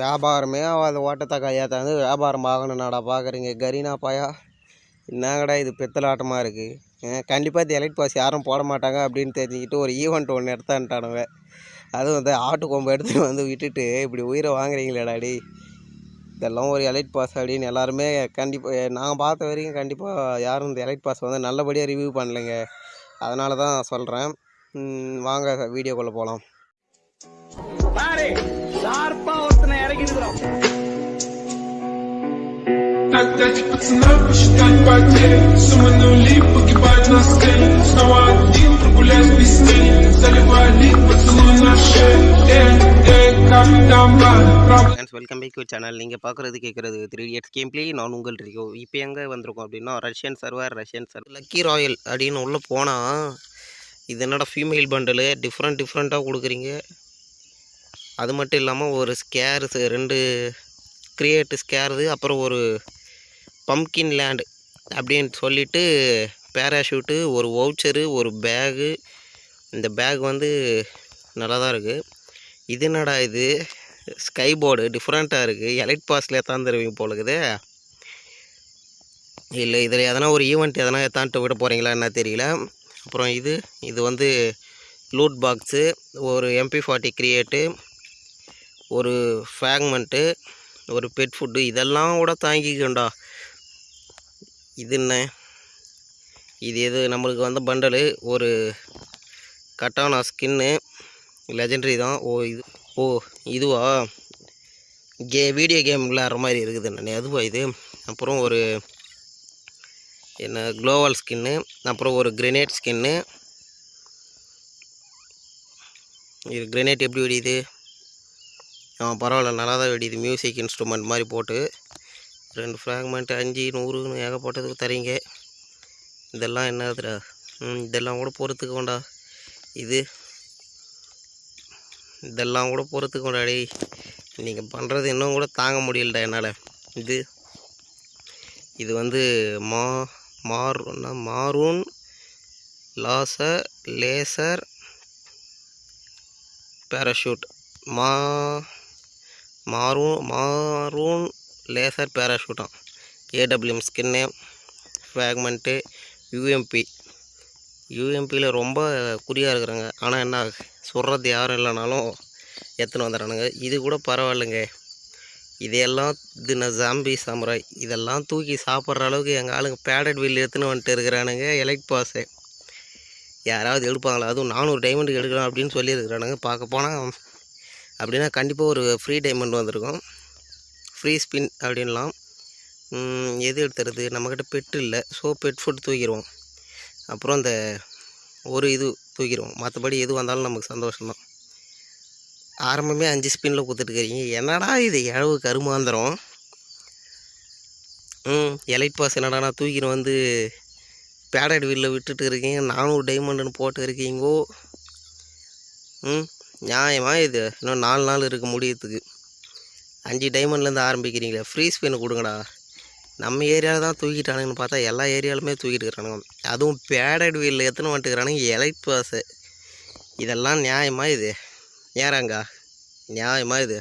வியாபாரமே ஆகாத. ஓட்டத்தை கையாத்தாந்து வியாபாரம் ஆகணும்னாடா பார்க்குறீங்க. கரீனா பாயா என்னங்கடா இது பித்தலாட்டமாக இருக்குது கண்டிப்பாக இந்த எலைட் பாஸ் யாரும் போட மாட்டாங்க அப்படின்னு தெரிஞ்சுக்கிட்டு ஒரு ஈவெண்ட் ஒன்று எடுத்தான்ட்டானுங்க அதுவும் வந்து ஆட்டு கொம்பு எடுத்துகிட்டு வந்து விட்டுட்டு இப்படி உயிரை வாங்குறீங்களேடா டேய். இதெல்லாம் ஒரு எலைட் பாஸ் அப்படின்னு எல்லாருமே கண்டிப்பாக நான் பார்த்த வரைக்கும் கண்டிப்பாக யாரும் இந்த எலைட் பாஸ் வந்து நல்லபடியாக ரிவ்யூ பண்ணலைங்க. அதனால தான் சொல்கிறேன் வாங்க வீடியோக்குள்ளே போகலாம் பாரு ஷார்ப்பா ஒருத்தனை இறக்கி இருக்கிறோம் Отдать пацана, посчитать потери Суммы нули погибают на сцене Снова один прогуляюсь без тени Заливай лик, поцелуй на шее Эй, эй, как там правда friends welcome back to channel நீங்கள் பார்க்குறது கேட்குறது த்ரீ இயர்ஸ் கேம் ப்ளே நான் உங்கள் ரிகோ இப்போ எங்கே வந்திருக்கோம் அப்படின்னா Russian server Russian server lucky royal அப்படின்னு உள்ளே போனால் இது என்னடா ஃபீமேல் பண்டலு டிஃப்ரெண்ட் டிஃப்ரெண்ட்டாக கொடுக்குறீங்க அது மட்டும் இல்லாமல் ஒரு ஸ்கேர்ஸ் ரெண்டு கிரியேட்டு ஸ்கேர்து அப்புறம் ஒரு பம்கின் லேண்டு அப்படின்னு சொல்லிவிட்டு பேராஷூட்டு ஒரு வவுச்சரு ஒரு பேகு இந்த பேக் வந்து நல்லா தான் இருக்குது இது என்னடா இது? ஸ்கை போர்டு டிஃப்ரெண்ட்டாக இருக்குது எலைட் பாஸில் எத்தான் தருவீங்க போல இருக்குது. இல்லை இதில் எதனா ஒரு ஈவெண்ட் எதனா எத்தான்ட்டு விட போகிறீங்களா என்ன தெரியல. அப்புறம் இது இது வந்து லூட் பாக்ஸு ஒரு எம்பி ஃபார்ட்டி கிரியேட்டு ஒரு ஃபேக்மெண்ட்டு ஒரு பெட் ஃபுட்டு இதெல்லாம் கூட தாங்கிக்கண்டா. இது என்ன? இது எது நம்மளுக்கு வந்த பண்டலு ஒரு கட்டானா ஸ்கின்னு லெஜெண்ட்ரி தான். ஓ இது ஓ இதுவா? கே வீடியோ கேம் விளையாடுற மாதிரி இருக்குது நான் அதுவா இது? அப்புறம் ஒரு என்ன குளோவல் ஸ்கின்னு அப்புறம் ஒரு கிரெனேட் ஸ்கின்னு இது கிரெனேட் எப்படி வெடியுது? ஆ பரவாயில்ல நல்லா தான் வெடியுது. மியூசிக் இன்ஸ்ட்ருமெண்ட் மாதிரி போட்டு ரெண்டு ஃப்ராக்மெண்ட் அஞ்சு நூறுன்னு ஏகப்பட்டதுக்கு தரீங்க. இதெல்லாம் என்னதுடா ம் இதெல்லாம் கூட பொறுத்துக்க வேண்டா இது இதெல்லாம் கூட பொறுத்துக்க வேண்டா டேய். நீங்கள் பண்ணுறது இன்னும் கூட தாங்க முடியலடா என்னால். இது இது வந்து மா மாறுன்னா மாரூன் லாசர் லேசர் பேராஷூட் மா மாரூன் மாரூன் லேசர் பேராஷூட்டாம் ஏடபிள்யூஎம் ஸ்கின்னு ஃப்ராக்மெண்ட்டு யூஎம்பி யூஎம்பியில் ரொம்ப குறியாக இருக்கிறாங்க. ஆனால் என்ன சொல்கிறது யாரும் இல்லைனாலும் எடுத்துன்னு வந்துடுறானுங்க. இது கூட பரவாயில்லைங்க. இதையெல்லாம் இது நான் ஜாம்பி சாமுராய். இதெல்லாம் தூக்கி சாப்பிட்ற அளவுக்கு எங்கள் ஆளுங்க பேடட் வில் எடுத்துன்னு வந்துட்டு இருக்கிறானுங்க. எலக்ட் பாஸு யாராவது எடுப்பாங்களா? அதுவும் நானூறு டைமண்ட் எடுக்கலாம் அப்படின்னு சொல்லியிருக்கிறானுங்க. பார்க்க போனால் அப்படின்னா கண்டிப்பாக ஒரு ஃப்ரீ டைமண்ட் வந்திருக்கும். ஃப்ரீ ஸ்பின் அப்படின்லாம். எது எடுத்துறது? நம்மக்கிட்ட பெட்டு இல்லை. ஸோ பெட் ஃபுட் தூக்கிடுவோம். அப்புறம் இந்த ஒரு இது தூக்கிடுவோம். மற்றபடி எது வந்தாலும் நமக்கு சந்தோஷம்தான். ஆரம்பமே அஞ்சு ஸ்பின்னில் கொடுத்துட்டுருக்கிறீங்க என்னடா இது? இழவு கருமாந்திரம். ம் எலைட் பாஸ் என்னடா நான் தூக்கிட்டு வந்து பேடட் வீலில் விட்டுட்டு இருக்கீங்க நானூறு டைமண்டுன்னு போட்டு இருக்கீங்கோ. ம் நியாயமா இது? இன்னும் நாலு நாள் இருக்குது முடியறதுக்கு. அஞ்சு டைமண்ட்லேருந்து ஆரம்பிக்கிறீங்களே ஃப்ரீ ஸ்பின் கொடுங்கடா. நம்ம ஏரியாவில் தான் தூக்கிட்டானுங்கன்னு பார்த்தா எல்லா ஏரியாலுமே தூக்கிட்டு இருக்கிறானுங்க அதுவும் பேடட் வீலில் எத்தனை வந்துட்டுக்கிறானுங்க எலைட் பாஸு இதெல்லாம் நியாயமாக இது? ஏறாங்கா நியாயமாக இது?